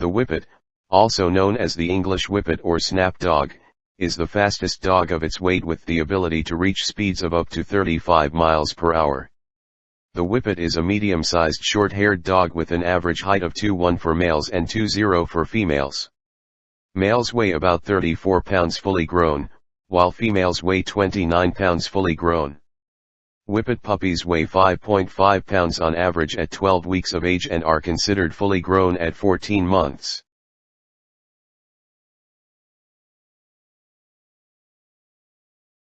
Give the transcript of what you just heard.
The Whippet, also known as the English Whippet or Snap Dog, is the fastest dog of its weight with the ability to reach speeds of up to 35 miles per hour. The Whippet is a medium-sized short-haired dog with an average height of 2'1 for males and 2'0 for females. Males weigh about 34 pounds fully grown, while females weigh 29 pounds fully grown. Whippet puppies weigh 5.5 pounds on average at 12 weeks of age and are considered fully grown at 14 months.